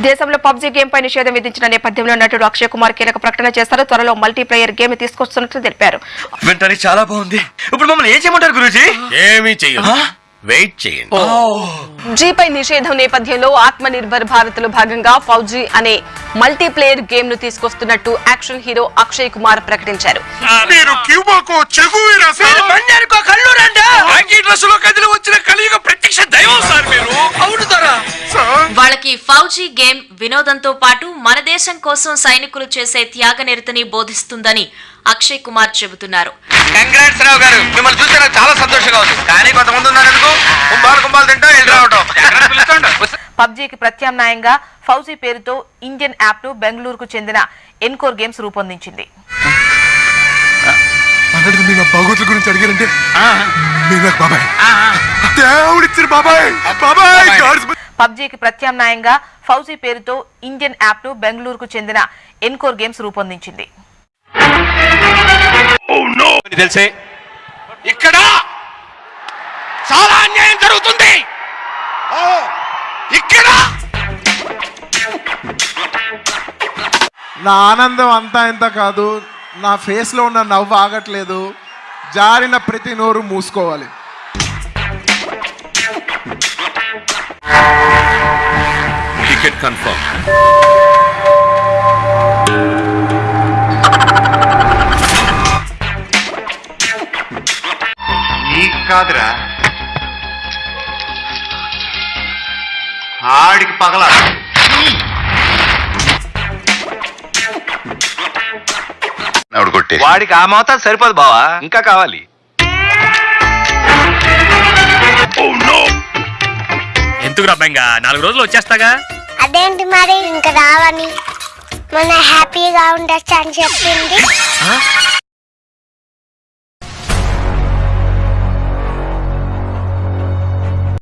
దేశంలో PUBG game పై నిషేధం విధించిన నేపథ్యంలో నటుడు అక్షయ్ కుమార్ కీలక ప్రకటన చేస్తారు త్వరలో మల్టీప్లేయర్ గేమ్ తీసుకొస్తున్నట్లు తెలిపారు. వింటానికి చాలా బాగుంది. ఇప్పుడు మమ్మల్ని ఏం చేయమంటారు గురూజీ? ఏమీ చెయ్యదు వెయిట్ చేయండి. జీపై నిషేధం నేపథ్యంలో ఆత్మ నిర్భర్ భారత్లో భాగంగా ఫౌజీ అనే మల్టీప్లేయర్ గేమ్ను తీసుకొస్తున్నట్టు యాక్షన్ హీరో అక్షయ్ కుమార్ ప్రకటించారు. వాళ్ళకి ఫౌజీ గేమ్ వినోదంతో పాటు మన దేశం కోసం సైనికులు చేసే త్యాగ నిరతిని బోధిస్తుందని అక్షయ్ కుమార్ చెబుతున్నారు. కంగ్రాట్స్ రావు గారు మిమ్మల్ని చూస్తే నాకు చాలా సంతోషంగా ఉంది. కానీ కొంతమంది ఉన్నారు ఎందుకు? కుంభాలు కుంభాలు తింటా వెళ్ళి రావటం? పబ్జీకి ప్రత్యామ్నాయంగా ఫౌజీ పేరుతో ఇండియన్ యాప్ను బెంగళూరుకు చెందిన ఎన్కోర్ గేమ్స్ రూపొందించింది. అన్నట్టు గురించి అడిగారంటే మీరు నాకు బాబాయ్. దేవుడిచ్చిన బాబాయ్. బాబాయ్! గాడ్స్ పబ్జీకి ప్రత్యామ్నాయంగా ఫౌజీ పేరుతో ఇండియన్ యాప్ను బెంగళూరుకు చెందిన ఎన్కోర్ గేమ్స్ రూపొందించింది. తెలిసే. ఇక్కడ చాలా అన్యాయం జరుగుతుంది. ఇక్కడ నా ఆనందం అంతా ఇంత కాదు నా ఫేస్లో ఉన్న నవ్వు ఆగట్లేదు. జారిన ప్రతి నోరు మూసుకోవాలి. కన్ఫర్మ్ నీకు కాదురా. ఆడికి పగల. కొట్టే వాడికి ఆ మోతాదు సరిపోదు బావా. ఇంకా కావాలి. ఎందుకు రబ్బంగా నాలుగు రోజులు వచ్చేస్తాగా? అదేంటి మరి? ఇంకా రావని మన హ్యాపీగా ఉండొచ్చు అని చెప్పింది